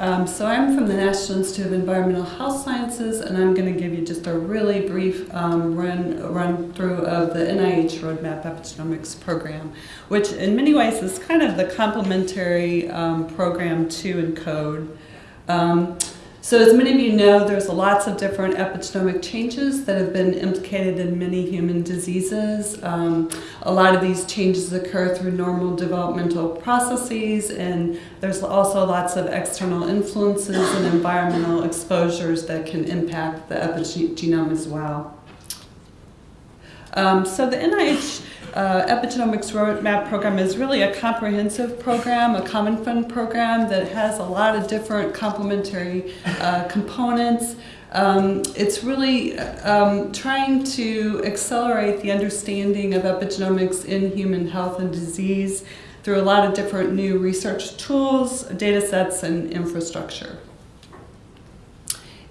Um, so I'm from the National Institute of Environmental Health Sciences, and I'm going to give you just a really brief um, run run through of the NIH Roadmap Epigenomics program, which in many ways is kind of the complementary um, program to ENCODE. So as many of you know, there's lots of different epigenomic changes that have been implicated in many human diseases. Um, a lot of these changes occur through normal developmental processes, and there's also lots of external influences and environmental exposures that can impact the epigenome as well. Um, so the NIH uh, Epigenomics Roadmap program is really a comprehensive program, a common fund program that has a lot of different complementary uh, components. Um, it's really um, trying to accelerate the understanding of epigenomics in human health and disease through a lot of different new research tools, data sets, and infrastructure.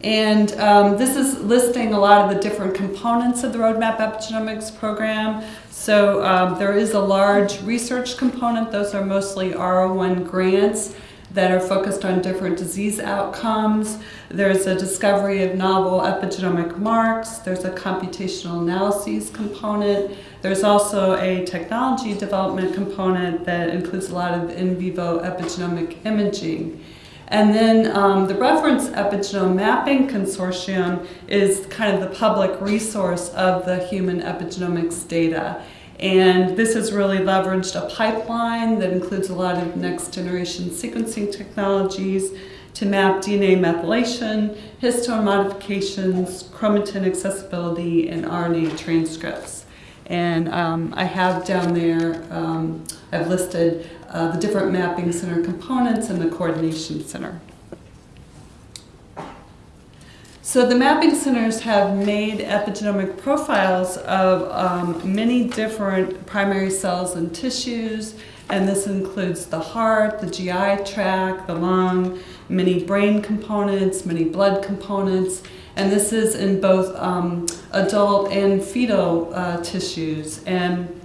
And um, this is listing a lot of the different components of the Roadmap Epigenomics program. So um, there is a large research component. Those are mostly R01 grants that are focused on different disease outcomes. There's a discovery of novel epigenomic marks. There's a computational analyses component. There's also a technology development component that includes a lot of in vivo epigenomic imaging. And then um, the Reference Epigenome Mapping Consortium is kind of the public resource of the human epigenomics data. And this has really leveraged a pipeline that includes a lot of next generation sequencing technologies to map DNA methylation, histone modifications, chromatin accessibility, and RNA transcripts. And um, I have down there, um, I've listed uh, the different mapping center components and the coordination center. So the mapping centers have made epigenomic profiles of um, many different primary cells and tissues, and this includes the heart, the GI tract, the lung, many brain components, many blood components, and this is in both um, adult and fetal uh, tissues. And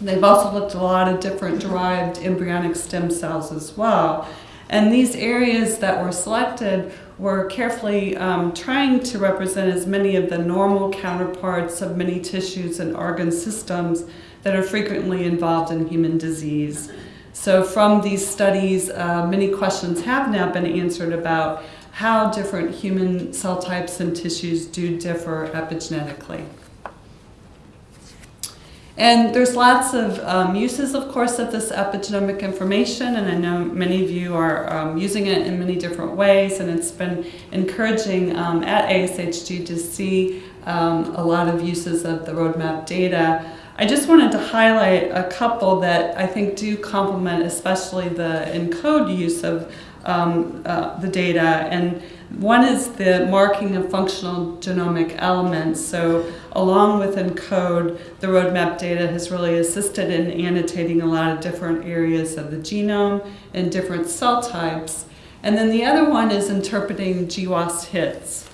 they've also looked at a lot of different derived embryonic stem cells as well. And these areas that were selected were carefully um, trying to represent as many of the normal counterparts of many tissues and organ systems that are frequently involved in human disease. So from these studies, uh, many questions have now been answered about how different human cell types and tissues do differ epigenetically. And there's lots of um, uses, of course, of this epigenomic information, and I know many of you are um, using it in many different ways, and it's been encouraging um, at ASHG to see um, a lot of uses of the roadmap data. I just wanted to highlight a couple that I think do complement especially the ENCODE use of um, uh, the data. And one is the marking of functional genomic elements. So along with ENCODE, the roadmap data has really assisted in annotating a lot of different areas of the genome and different cell types. And then the other one is interpreting GWAS hits.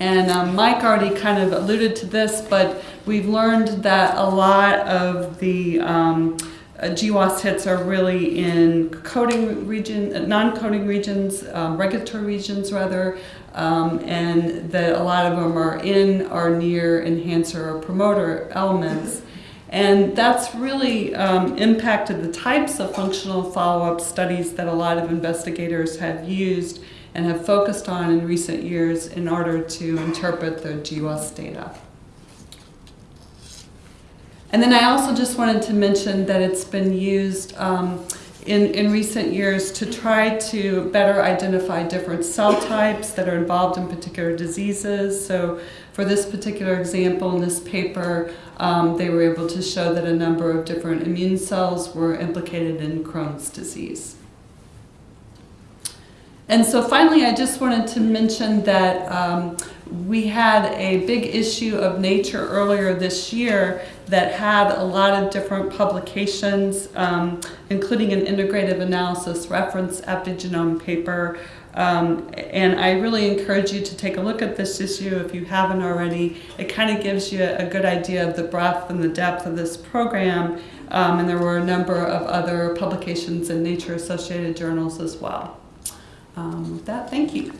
And um, Mike already kind of alluded to this, but we've learned that a lot of the um, uh, GWAS hits are really in coding region, uh, non-coding regions, um, regulatory regions rather, um, and that a lot of them are in or near enhancer or promoter elements. And that's really um, impacted the types of functional follow-up studies that a lot of investigators have used and have focused on in recent years in order to interpret the GWAS data. And then I also just wanted to mention that it's been used um, in, in recent years to try to better identify different cell types that are involved in particular diseases. So for this particular example in this paper, um, they were able to show that a number of different immune cells were implicated in Crohn's disease. And so finally, I just wanted to mention that um, we had a big issue of Nature earlier this year that had a lot of different publications, um, including an integrative analysis reference epigenome paper. Um, and I really encourage you to take a look at this issue if you haven't already. It kind of gives you a good idea of the breadth and the depth of this program. Um, and there were a number of other publications in Nature Associated journals as well. Um, with that, thank you.